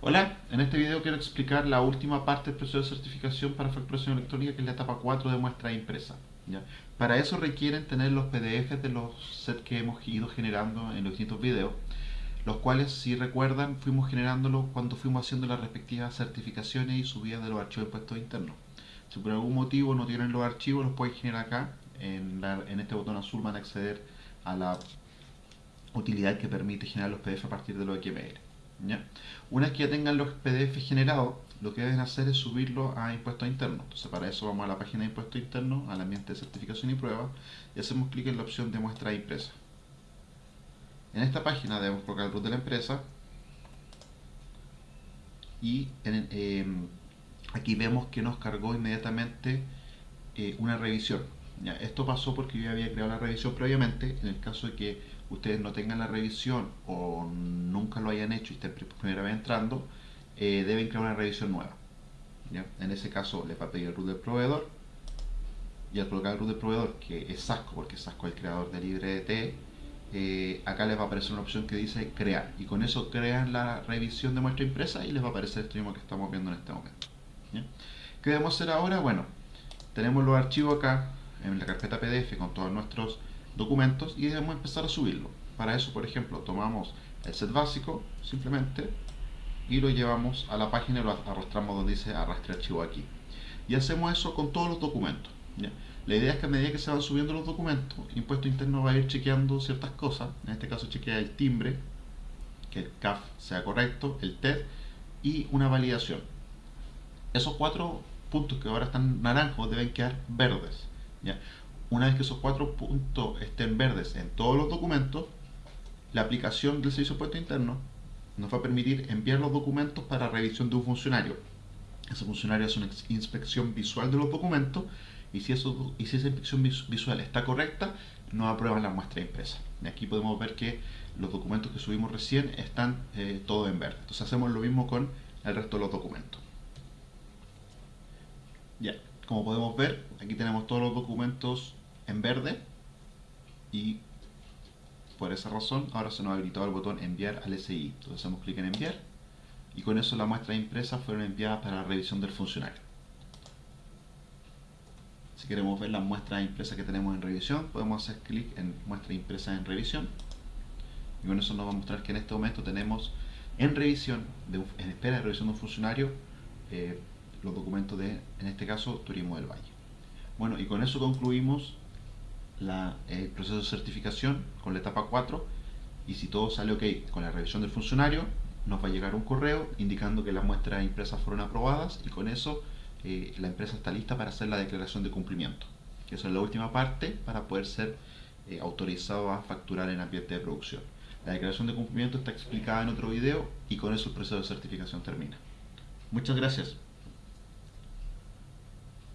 Hola, en este video quiero explicar la última parte del proceso de certificación para facturación electrónica que es la etapa 4 de muestra impresa. ¿ya? Para eso requieren tener los PDFs de los sets que hemos ido generando en los distintos videos, los cuales si recuerdan fuimos generándolos cuando fuimos haciendo las respectivas certificaciones y subidas de los archivos de impuestos internos. Si por algún motivo no tienen los archivos, los pueden generar acá, en, este botón azul van a acceder a la utilidad que permite generar los PDF a partir de los XML. Una vez que ya tengan los PDF generados, lo que deben hacer es subirlo a impuestos internos. Entonces para eso vamos a la página de impuestos internos, al ambiente de certificación y prueba, y hacemos clic en la opción de muestra impresa. En esta página debemos colocar el root de la empresa y em, aquí vemos que nos cargó inmediatamente eh, una revisión. esto pasó porque yo había creado la revisión previamente, en el caso de que ustedes no tengan la revisión o nunca lo hayan hecho y estén primera vez entrando, eh, deben crear una revisión nueva. En ese caso les va a pedir el root del proveedor y al colocar el root del proveedor, que es Sasco, porque Sasco es el creador de LibreDT, eh, acá les va a aparecer una opción que dice crear y con eso crean la revisión de muestra impresa y les va a aparecer esto mismo que estamos viendo en este momento. ¿Qué debemos hacer ahora? Bueno, tenemos los archivos acá en la carpeta PDF con todos nuestros documentos y debemos empezar a subirlo. Para eso, por ejemplo, tomamos el set básico, simplemente, y lo llevamos a la página y lo arrastramos donde dice arrastre archivo aquí. Y hacemos eso con todos los documentos. La idea es que a medida que se van subiendo los documentos, Impuesto Interno va a ir chequeando ciertas cosas. En este caso chequea el timbre, que el CAF sea correcto, el TED y una validación. Esos cuatro puntos que ahora están naranjos deben quedar verdes. Una vez que esos cuatro puntos estén verdes en todos los documentos, la aplicación del servicio puesto interno nos va a permitir enviar los documentos para revisión de un funcionario. Ese funcionario hace una inspección visual de los documentos y si, eso, y si esa inspección visual está correcta, nos aprueban la muestra impresa. Y aquí podemos ver que los documentos que subimos recién están eh, todos en verde. Entonces hacemos lo mismo con el resto de los documentos. Ya, como podemos ver, aquí tenemos todos los documentos en verde y por esa razón ahora se nos ha habilitado el botón enviar al SI. Entonces hacemos clic en enviar y con eso las muestras impresas fueron enviadas para la revisión del funcionario. Si queremos ver las muestras impresas que tenemos en revisión, podemos hacer clic en muestra impresa en revisión y con eso nos va a mostrar que en este momento tenemos en revisión, en espera de revisión de un funcionario, eh, los documentos de, en este caso, Turismo del Valle. Bueno, y con eso concluimos el proceso de certificación con la etapa 4 y si todo sale ok con la revisión del funcionario, nos va a llegar un correo indicando que las muestras impresas fueron aprobadas y con eso eh, la empresa está lista para hacer la declaración de cumplimiento. Que es la última parte para poder ser eh, autorizado a facturar en ambiente de producción. La declaración de cumplimiento está explicada en otro video y con eso el proceso de certificación termina. Muchas gracias.